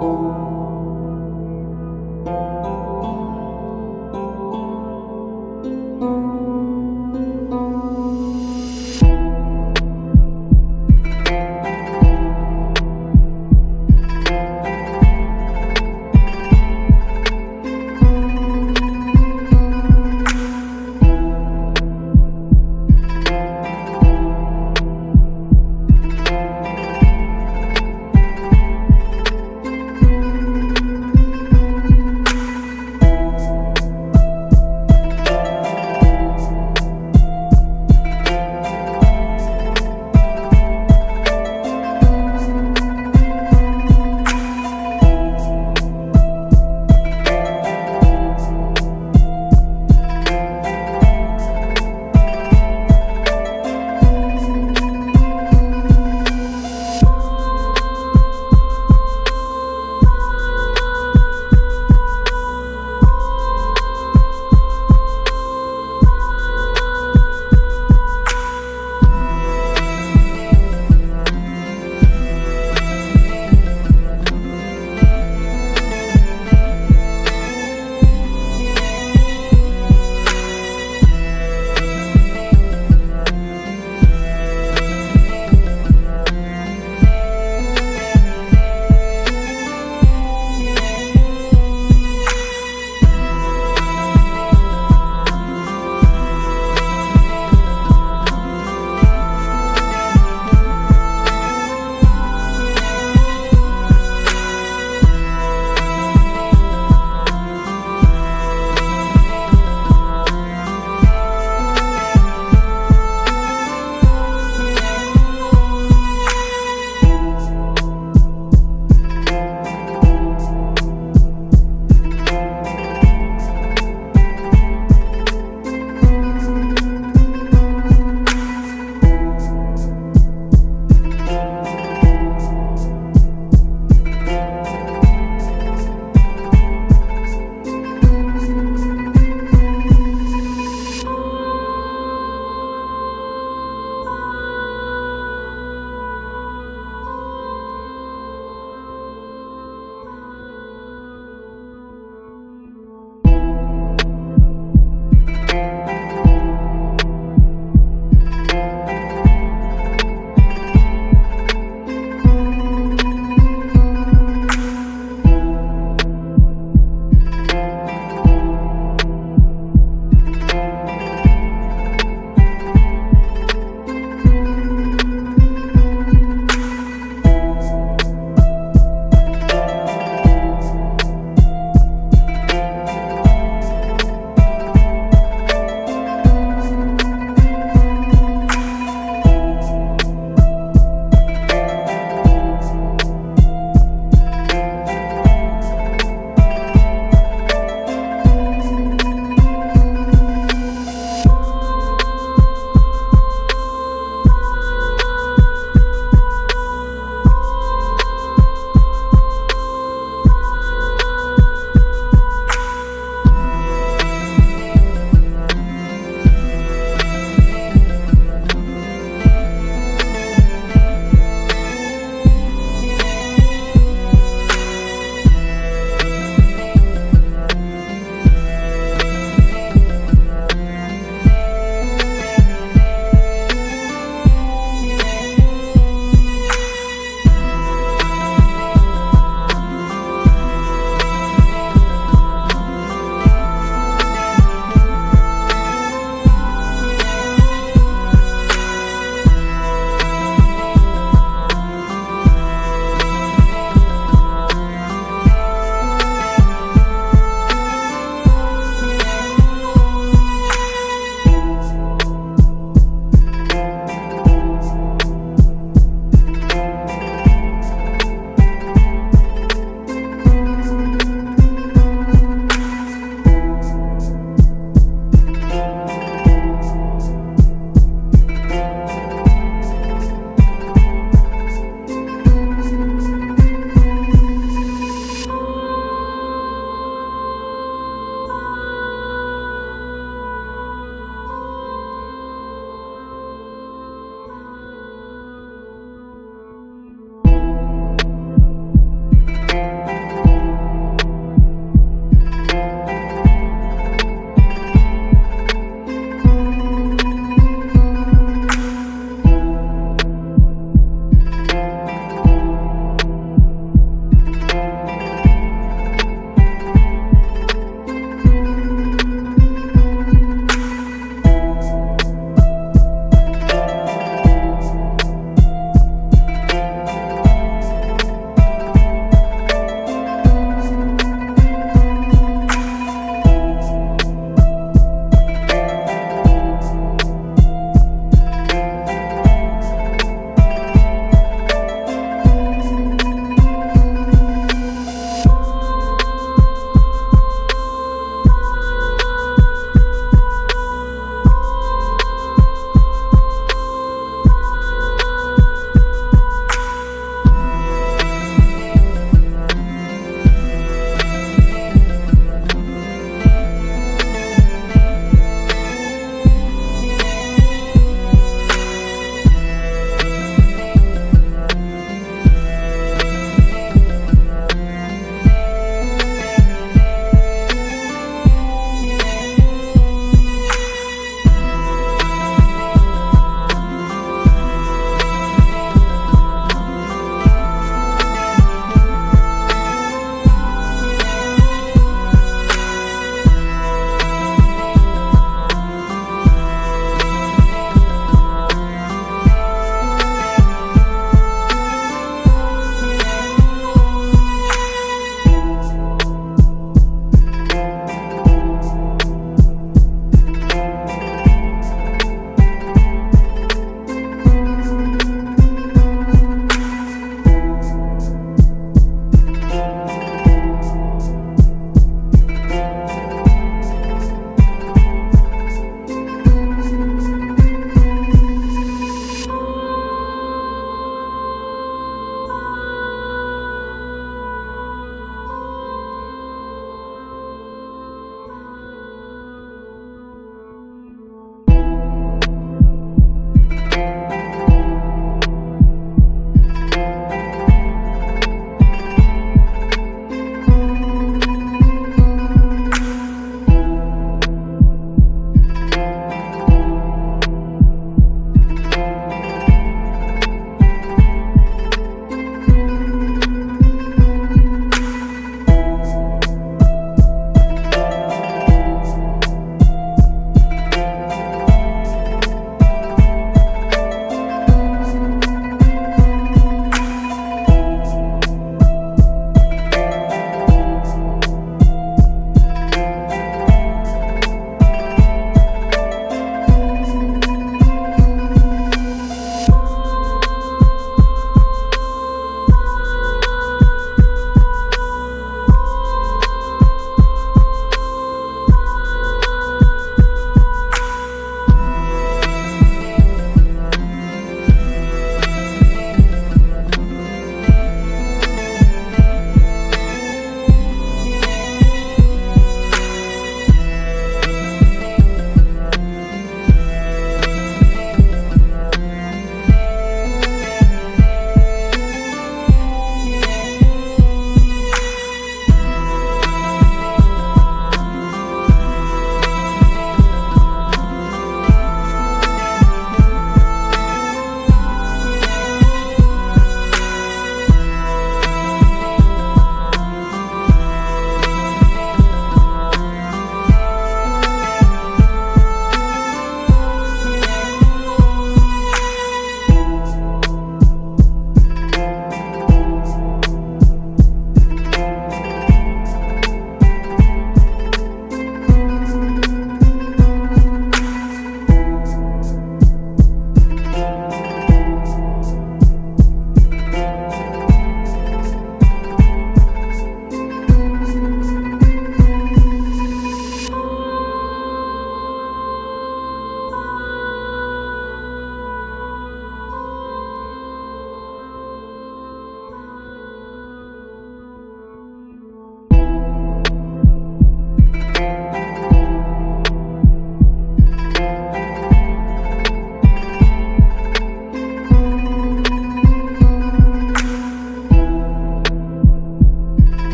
Música